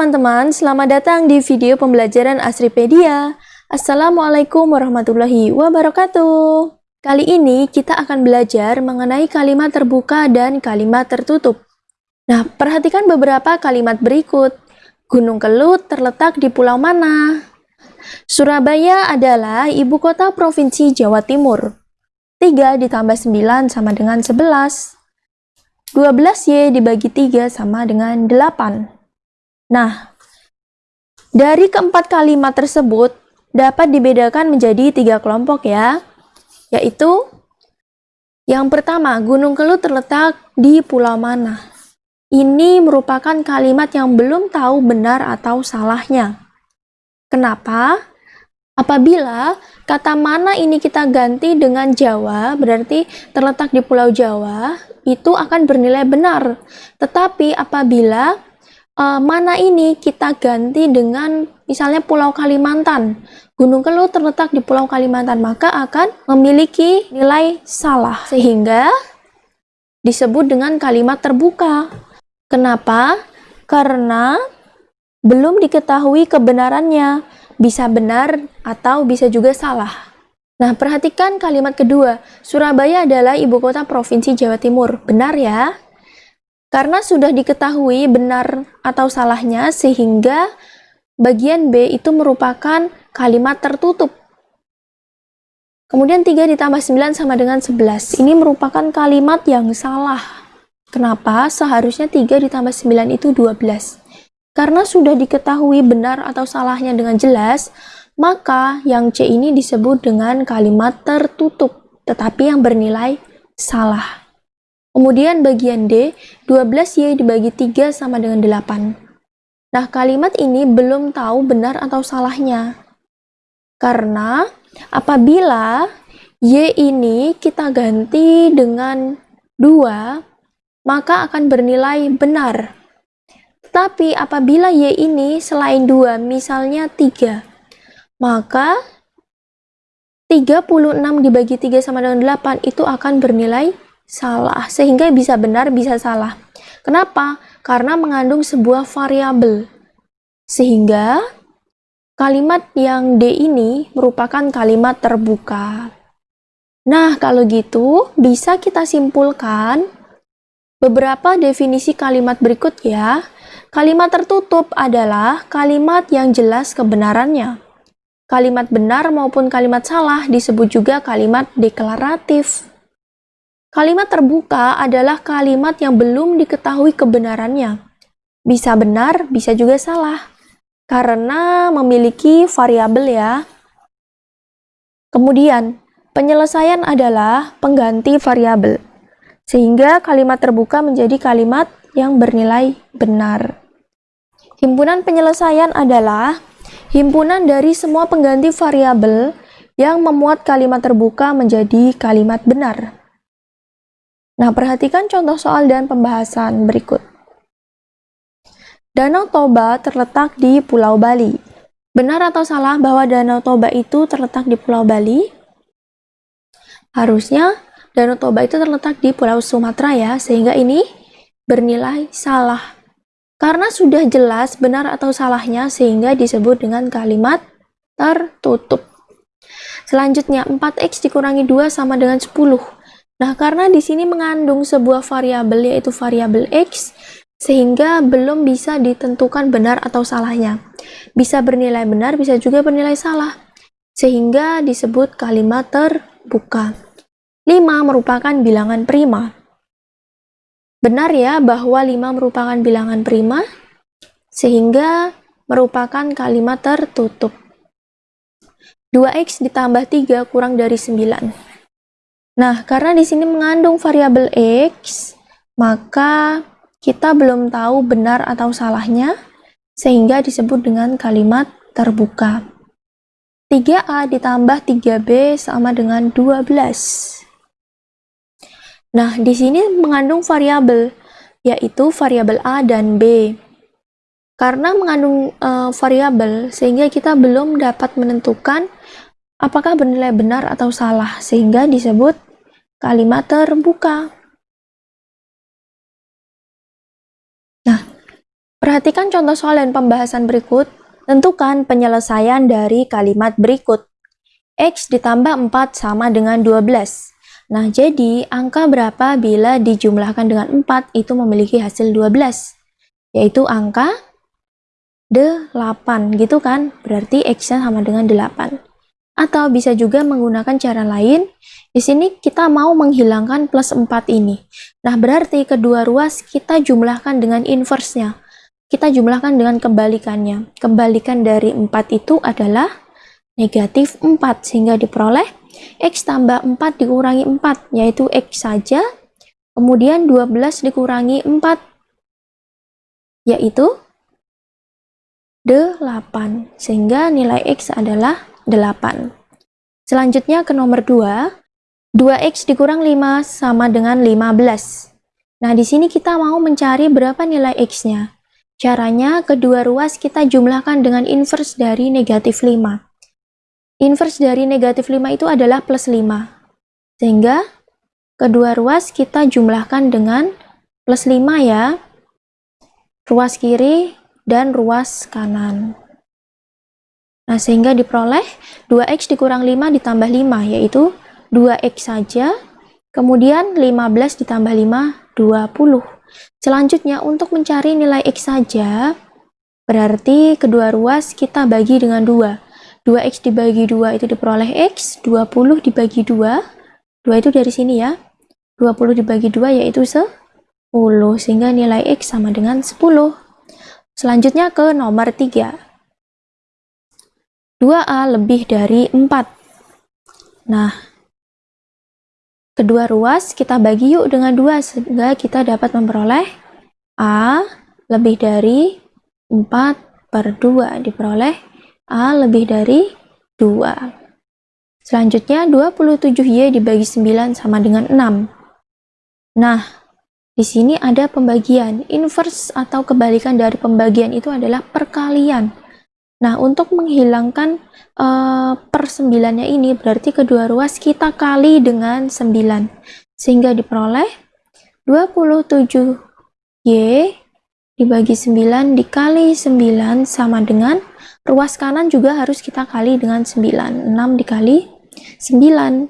teman-teman, selamat datang di video pembelajaran Asripedia. Assalamualaikum warahmatullahi wabarakatuh. Kali ini kita akan belajar mengenai kalimat terbuka dan kalimat tertutup. Nah, perhatikan beberapa kalimat berikut. Gunung Kelut terletak di pulau mana? Surabaya adalah ibu kota provinsi Jawa Timur. 3 ditambah 9 sama dengan 11. 12Y dibagi 3 sama dengan 8. Nah, dari keempat kalimat tersebut dapat dibedakan menjadi tiga kelompok ya, yaitu yang pertama, Gunung Kelut terletak di pulau mana? Ini merupakan kalimat yang belum tahu benar atau salahnya. Kenapa? Apabila kata mana ini kita ganti dengan Jawa, berarti terletak di Pulau Jawa, itu akan bernilai benar. Tetapi apabila uh, mana ini kita ganti dengan misalnya Pulau Kalimantan. Gunung Kelut terletak di Pulau Kalimantan, maka akan memiliki nilai salah. Sehingga disebut dengan kalimat terbuka. Kenapa? Karena belum diketahui kebenarannya. Bisa benar atau bisa juga salah. Nah, perhatikan kalimat kedua. Surabaya adalah ibu kota Provinsi Jawa Timur. Benar ya? Karena sudah diketahui benar atau salahnya, sehingga bagian B itu merupakan kalimat tertutup. Kemudian 3 ditambah 9 sama dengan 11. Ini merupakan kalimat yang salah. Kenapa? Seharusnya 3 ditambah 9 itu 12. Karena sudah diketahui benar atau salahnya dengan jelas, maka yang C ini disebut dengan kalimat tertutup, tetapi yang bernilai salah. Kemudian bagian D, 12Y dibagi 3 sama dengan 8. Nah, kalimat ini belum tahu benar atau salahnya. Karena apabila Y ini kita ganti dengan 2, maka akan bernilai benar. Tetapi apabila Y ini selain 2, misalnya 3, maka 36 dibagi 3 sama dengan 8 itu akan bernilai salah, sehingga bisa benar, bisa salah. Kenapa? Karena mengandung sebuah variabel. Sehingga kalimat yang D ini merupakan kalimat terbuka. Nah, kalau gitu bisa kita simpulkan beberapa definisi kalimat berikut ya. Kalimat tertutup adalah kalimat yang jelas kebenarannya. Kalimat benar maupun kalimat salah disebut juga kalimat deklaratif. Kalimat terbuka adalah kalimat yang belum diketahui kebenarannya. Bisa benar, bisa juga salah. Karena memiliki variabel ya. Kemudian, penyelesaian adalah pengganti variabel. Sehingga kalimat terbuka menjadi kalimat yang bernilai benar. Himpunan penyelesaian adalah himpunan dari semua pengganti variabel yang memuat kalimat terbuka menjadi kalimat benar. Nah, perhatikan contoh soal dan pembahasan berikut. Danau Toba terletak di Pulau Bali. Benar atau salah bahwa Danau Toba itu terletak di Pulau Bali? Harusnya Danau Toba itu terletak di Pulau Sumatera ya, sehingga ini bernilai salah. Karena sudah jelas benar atau salahnya, sehingga disebut dengan kalimat tertutup. Selanjutnya, 4x dikurangi 2 sama dengan 10. Nah, karena di sini mengandung sebuah variabel yaitu variabel x, sehingga belum bisa ditentukan benar atau salahnya. Bisa bernilai benar, bisa juga bernilai salah, sehingga disebut kalimat terbuka. 5 merupakan bilangan prima. Benar ya bahwa 5 merupakan bilangan prima, sehingga merupakan kalimat tertutup. 2x ditambah 3 kurang dari 9. Nah, karena di sini mengandung variabel X, maka kita belum tahu benar atau salahnya, sehingga disebut dengan kalimat terbuka. 3A ditambah 3B sama dengan 12. Nah, di sini mengandung variabel, yaitu variabel A dan B. Karena mengandung uh, variabel, sehingga kita belum dapat menentukan apakah bernilai benar atau salah, sehingga disebut kalimat terbuka. Nah, Perhatikan contoh soal dan pembahasan berikut. Tentukan penyelesaian dari kalimat berikut. X ditambah 4 sama dengan 12. Nah, jadi angka berapa bila dijumlahkan dengan 4 itu memiliki hasil 12? Yaitu angka 8, gitu kan? Berarti X-nya sama dengan 8. Atau bisa juga menggunakan cara lain. Di sini kita mau menghilangkan plus 4 ini. Nah, berarti kedua ruas kita jumlahkan dengan inverse-nya kita jumlahkan dengan kebalikannya. Kebalikan dari 4 itu adalah negatif 4, sehingga diperoleh X tambah 4 dikurangi 4, yaitu X saja. Kemudian 12 dikurangi 4, yaitu 8, sehingga nilai X adalah 8. Selanjutnya ke nomor 2, 2X dikurang 5 sama dengan 15. Nah, di sini kita mau mencari berapa nilai X-nya. Caranya, kedua ruas kita jumlahkan dengan inverse dari negatif 5. Inverse dari negatif 5 itu adalah plus 5. Sehingga, kedua ruas kita jumlahkan dengan plus 5 ya. Ruas kiri dan ruas kanan. Nah, sehingga diperoleh 2x dikurang 5 ditambah 5, yaitu 2x saja. Kemudian 15 ditambah 5, 20. Selanjutnya, untuk mencari nilai X saja, berarti kedua ruas kita bagi dengan 2. 2X dibagi 2 itu diperoleh X, 20 dibagi 2, 2 itu dari sini ya. 20 dibagi 2 yaitu 10, sehingga nilai X sama dengan 10. Selanjutnya ke nomor 3. 2A lebih dari 4. Nah, Kedua ruas kita bagi yuk dengan dua sehingga kita dapat memperoleh A lebih dari 4 per 2 diperoleh A lebih dari 2. Selanjutnya 27Y dibagi 9 sama dengan 6. Nah, di sini ada pembagian. Inverse atau kebalikan dari pembagian itu adalah perkalian. Nah, untuk menghilangkan uh, per sembilannya ini, berarti kedua ruas kita kali dengan 9. Sehingga diperoleh 27Y dibagi 9 dikali 9 sama dengan ruas kanan juga harus kita kali dengan 9. 6 dikali 9.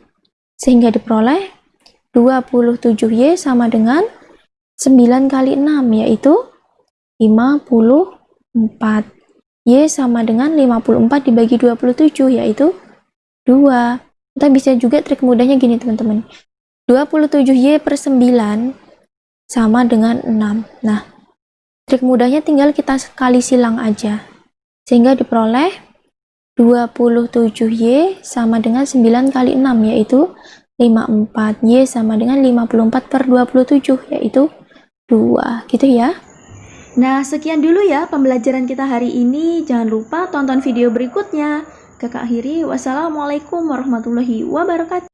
Sehingga diperoleh 27Y sama dengan 9 kali 6, yaitu 54. Y sama dengan 54 dibagi 27 yaitu 2. Kita bisa juga trik mudahnya gini teman-teman. 27Y per 9 sama dengan 6. Nah, trik mudahnya tinggal kita kali silang aja. Sehingga diperoleh 27Y sama dengan 9 kali 6 yaitu 54. Y sama dengan 54 per 27 yaitu 2. Gitu ya. Nah, sekian dulu ya pembelajaran kita hari ini. Jangan lupa tonton video berikutnya. Kakak akhiri, wassalamualaikum warahmatullahi wabarakatuh.